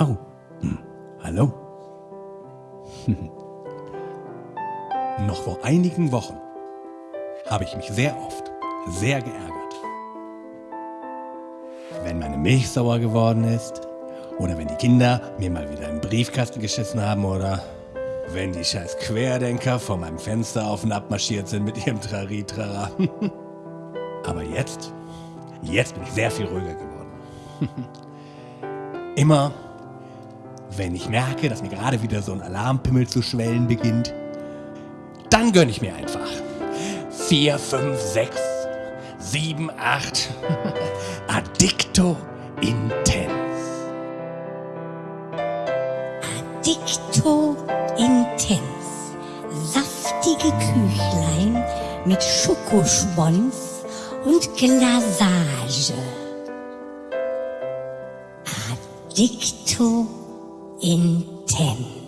Oh, hm. hallo. Noch vor einigen Wochen habe ich mich sehr oft sehr geärgert. Wenn meine Milch sauer geworden ist oder wenn die Kinder mir mal wieder einen Briefkasten geschissen haben oder wenn die scheiß Querdenker vor meinem Fenster auf und ab marschiert sind mit ihrem Trari-Trara. Aber jetzt, jetzt bin ich sehr viel ruhiger geworden. Immer, wenn ich merke, dass mir gerade wieder so ein Alarmpimmel zu schwellen beginnt, dann gönne ich mir einfach. 4, 5, 6, 7, 8. Addicto Intens. Addicto Intens. Saftige Küchlein mit Schokospons und Glasage. Addicto Intens. in 10.